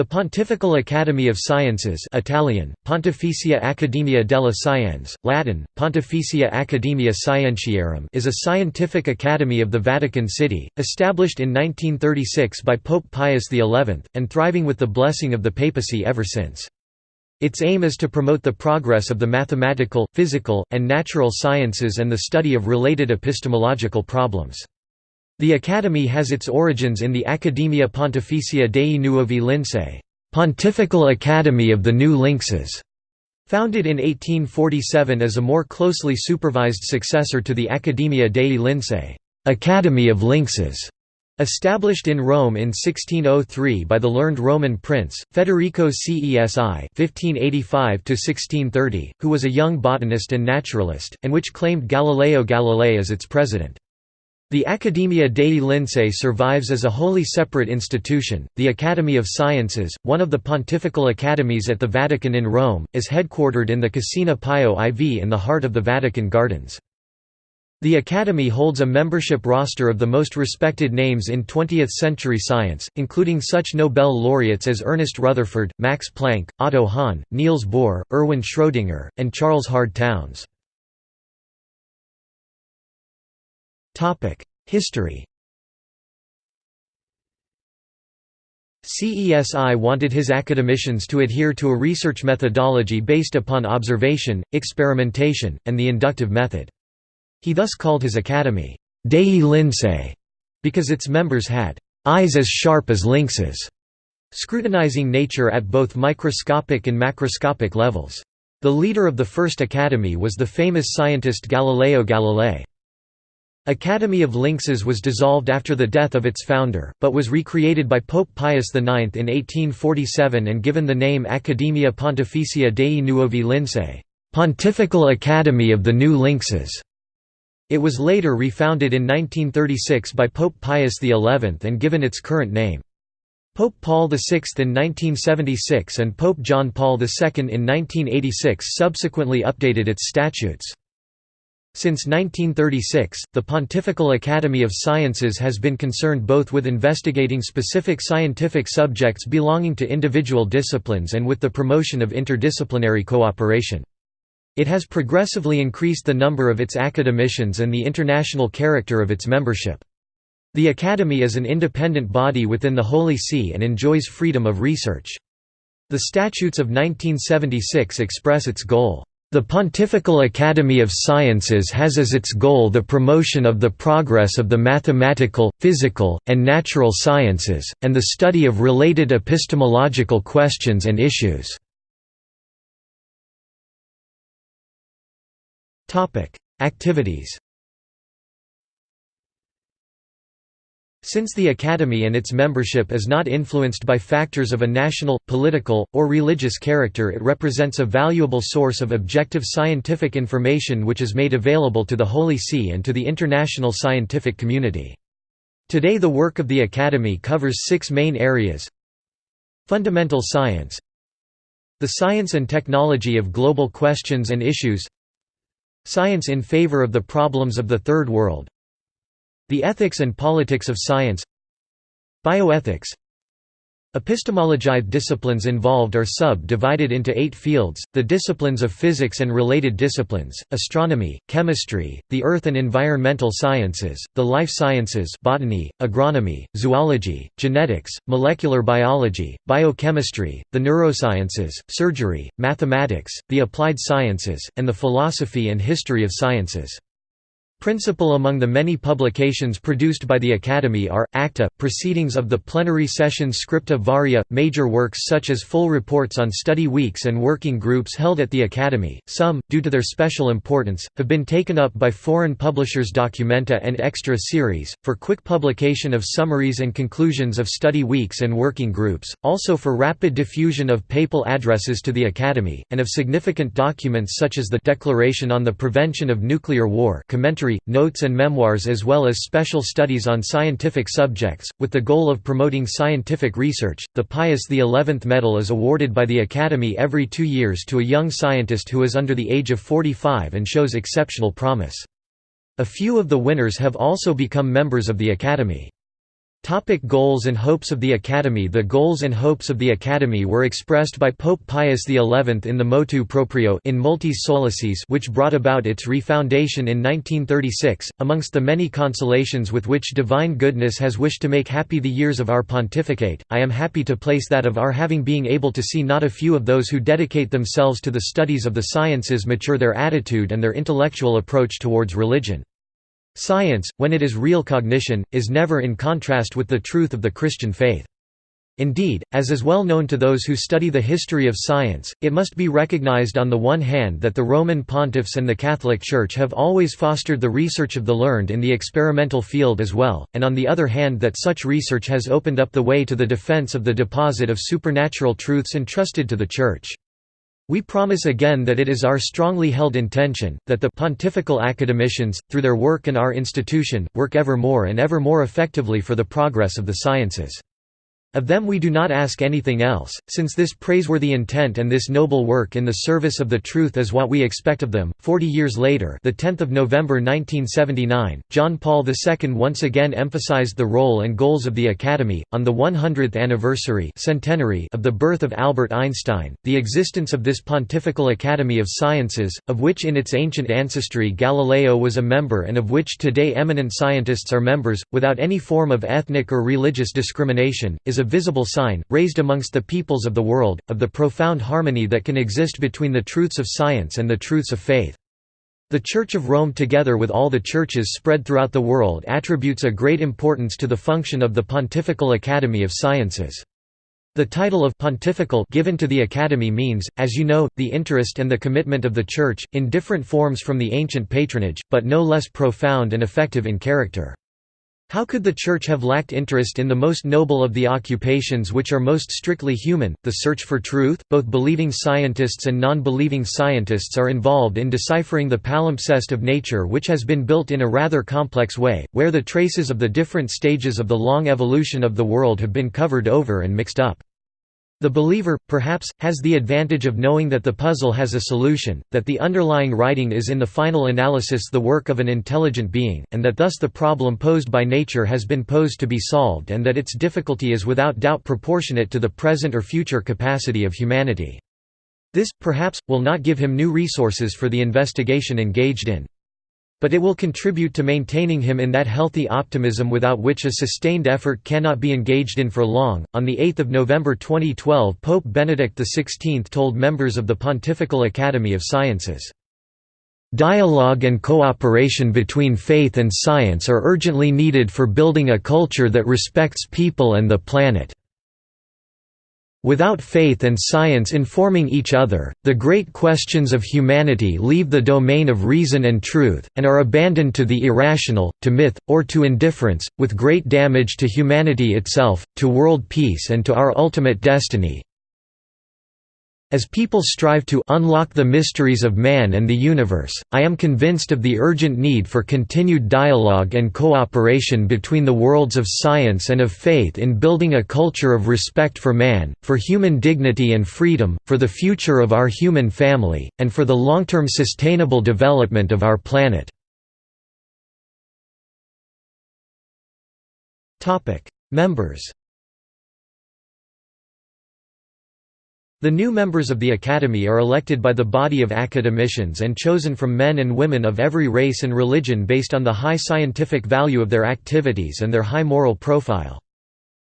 The Pontifical Academy of Sciences Italian, Pontificia Accademia delle Scienze, Latin, Pontificia Academia Scientiarum is a scientific academy of the Vatican City, established in 1936 by Pope Pius XI, and thriving with the blessing of the papacy ever since. Its aim is to promote the progress of the mathematical, physical, and natural sciences and the study of related epistemological problems. The Academy has its origins in the Accademia Pontificia dei Nuovi Lincei Pontifical Academy of the New Lynxes", founded in 1847 as a more closely supervised successor to the Accademia dei Lincei Academy of Lynxes", established in Rome in 1603 by the learned Roman prince, Federico Cesi (1585–1630), who was a young botanist and naturalist, and which claimed Galileo Galilei as its president. The Accademia dei Lincei survives as a wholly separate institution. The Academy of Sciences, one of the pontifical academies at the Vatican in Rome, is headquartered in the Cascina Pio IV in the heart of the Vatican Gardens. The Academy holds a membership roster of the most respected names in 20th-century science, including such Nobel laureates as Ernest Rutherford, Max Planck, Otto Hahn, Niels Bohr, Erwin Schrödinger, and Charles Hard Townes. History CESI wanted his academicians to adhere to a research methodology based upon observation, experimentation, and the inductive method. He thus called his academy, Dei Lincei, because its members had eyes as sharp as lynxes, scrutinizing nature at both microscopic and macroscopic levels. The leader of the first academy was the famous scientist Galileo Galilei. Academy of Lynxes was dissolved after the death of its founder, but was recreated by Pope Pius IX in 1847 and given the name Accademia Pontificia dei Nuovi Lincei Pontifical Academy of the New Lynxes". It was later refounded in 1936 by Pope Pius XI and given its current name. Pope Paul VI in 1976 and Pope John Paul II in 1986 subsequently updated its statutes. Since 1936, the Pontifical Academy of Sciences has been concerned both with investigating specific scientific subjects belonging to individual disciplines and with the promotion of interdisciplinary cooperation. It has progressively increased the number of its academicians and the international character of its membership. The Academy is an independent body within the Holy See and enjoys freedom of research. The Statutes of 1976 express its goal. The Pontifical Academy of Sciences has as its goal the promotion of the progress of the mathematical, physical, and natural sciences, and the study of related epistemological questions and issues. Activities Since the Academy and its membership is not influenced by factors of a national, political, or religious character it represents a valuable source of objective scientific information which is made available to the Holy See and to the international scientific community. Today the work of the Academy covers six main areas. Fundamental science. The science and technology of global questions and issues. Science in favor of the problems of the Third World the ethics and politics of science Bioethics Epistemology disciplines involved are sub-divided into eight fields, the disciplines of physics and related disciplines, astronomy, chemistry, the earth and environmental sciences, the life sciences botany, agronomy, zoology, genetics, molecular biology, biochemistry, the neurosciences, surgery, mathematics, the applied sciences, and the philosophy and history of sciences. Principal among the many publications produced by the Academy are, Acta, Proceedings of the Plenary Sessions Scripta Varia, major works such as full reports on study weeks and working groups held at the Academy, some, due to their special importance, have been taken up by foreign publishers Documenta and Extra series, for quick publication of summaries and conclusions of study weeks and working groups, also for rapid diffusion of papal addresses to the Academy, and of significant documents such as the Declaration on the Prevention of Nuclear War commentary notes and memoirs as well as special studies on scientific subjects, with the goal of promoting scientific research. The Pius XI Medal is awarded by the Academy every two years to a young scientist who is under the age of 45 and shows exceptional promise. A few of the winners have also become members of the Academy. Topic goals and hopes of the Academy The goals and hopes of the Academy were expressed by Pope Pius XI in the Motu Proprio in Multis Solaciis which brought about its refoundation in 1936. Amongst the many consolations with which divine goodness has wished to make happy the years of our pontificate, I am happy to place that of our having being able to see not a few of those who dedicate themselves to the studies of the sciences mature their attitude and their intellectual approach towards religion. Science, when it is real cognition, is never in contrast with the truth of the Christian faith. Indeed, as is well known to those who study the history of science, it must be recognized on the one hand that the Roman pontiffs and the Catholic Church have always fostered the research of the learned in the experimental field as well, and on the other hand that such research has opened up the way to the defense of the deposit of supernatural truths entrusted to the Church. We promise again that it is our strongly held intention, that the pontifical academicians, through their work and our institution, work ever more and ever more effectively for the progress of the sciences. Of them we do not ask anything else, since this praiseworthy intent and this noble work in the service of the truth is what we expect of them. Forty years later, the 10th of November 1979, John Paul II once again emphasized the role and goals of the Academy. On the 100th anniversary centenary of the birth of Albert Einstein, the existence of this Pontifical Academy of Sciences, of which in its ancient ancestry Galileo was a member and of which today eminent scientists are members, without any form of ethnic or religious discrimination, is a visible sign, raised amongst the peoples of the world, of the profound harmony that can exist between the truths of science and the truths of faith. The Church of Rome together with all the churches spread throughout the world attributes a great importance to the function of the Pontifical Academy of Sciences. The title of pontifical given to the Academy means, as you know, the interest and the commitment of the Church, in different forms from the ancient patronage, but no less profound and effective in character. How could the Church have lacked interest in the most noble of the occupations which are most strictly human, the search for truth? Both believing scientists and non believing scientists are involved in deciphering the palimpsest of nature, which has been built in a rather complex way, where the traces of the different stages of the long evolution of the world have been covered over and mixed up. The believer, perhaps, has the advantage of knowing that the puzzle has a solution, that the underlying writing is in the final analysis the work of an intelligent being, and that thus the problem posed by nature has been posed to be solved and that its difficulty is without doubt proportionate to the present or future capacity of humanity. This, perhaps, will not give him new resources for the investigation engaged in. But it will contribute to maintaining him in that healthy optimism without which a sustained effort cannot be engaged in for long. On 8 November 2012, Pope Benedict XVI told members of the Pontifical Academy of Sciences, Dialogue and cooperation between faith and science are urgently needed for building a culture that respects people and the planet. Without faith and science informing each other, the great questions of humanity leave the domain of reason and truth, and are abandoned to the irrational, to myth, or to indifference, with great damage to humanity itself, to world peace and to our ultimate destiny. As people strive to unlock the mysteries of man and the universe, I am convinced of the urgent need for continued dialogue and cooperation between the worlds of science and of faith in building a culture of respect for man, for human dignity and freedom, for the future of our human family, and for the long-term sustainable development of our planet. Members The new members of the Academy are elected by the body of academicians and chosen from men and women of every race and religion based on the high scientific value of their activities and their high moral profile.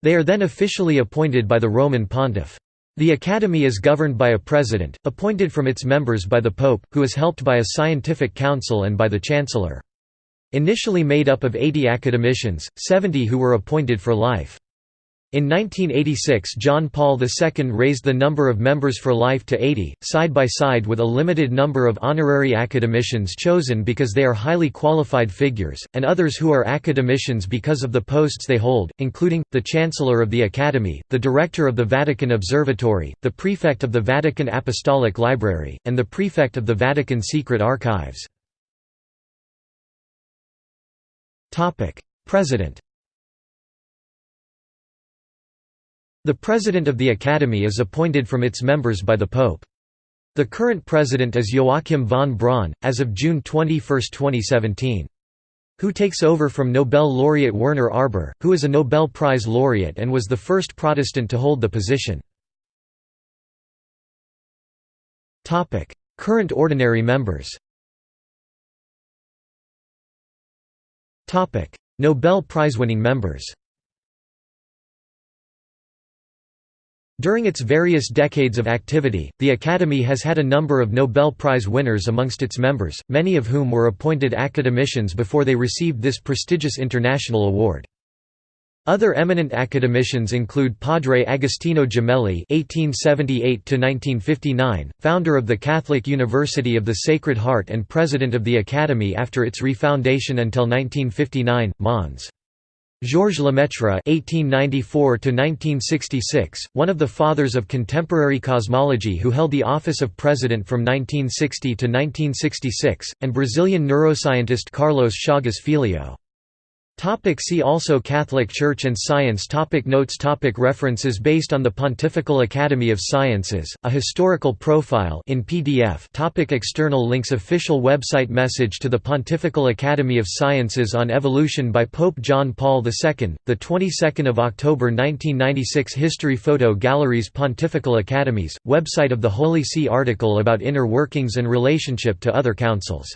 They are then officially appointed by the Roman pontiff. The Academy is governed by a president, appointed from its members by the Pope, who is helped by a scientific council and by the chancellor. Initially made up of 80 academicians, 70 who were appointed for life. In 1986 John Paul II raised the number of members for life to 80, side by side with a limited number of honorary academicians chosen because they are highly qualified figures, and others who are academicians because of the posts they hold, including, the Chancellor of the Academy, the Director of the Vatican Observatory, the Prefect of the Vatican Apostolic Library, and the Prefect of the Vatican Secret Archives. President The president of the Academy is appointed from its members by the Pope. The current president is Joachim von Braun, as of June 21, 2017. who takes over from Nobel laureate Werner Arber, who is a Nobel Prize laureate and was the first Protestant to hold the position. Current ordinary members Nobel Prize-winning members During its various decades of activity, the Academy has had a number of Nobel Prize winners amongst its members, many of whom were appointed academicians before they received this prestigious international award. Other eminent academicians include Padre Agostino Gemelli (1878–1959), founder of the Catholic University of the Sacred Heart and president of the Academy after its refoundation until 1959, Mons. Georges Lemaitre (1894–1966), one of the fathers of contemporary cosmology, who held the office of president from 1960 to 1966, and Brazilian neuroscientist Carlos Chagas Filho. Topic see also Catholic Church and Science topic Notes topic References Based on the Pontifical Academy of Sciences, a historical profile in PDF topic External links Official website Message to the Pontifical Academy of Sciences on Evolution by Pope John Paul II, the 22nd of October 1996 History Photo Galleries Pontifical Academies, website of the Holy See article about inner workings and relationship to other councils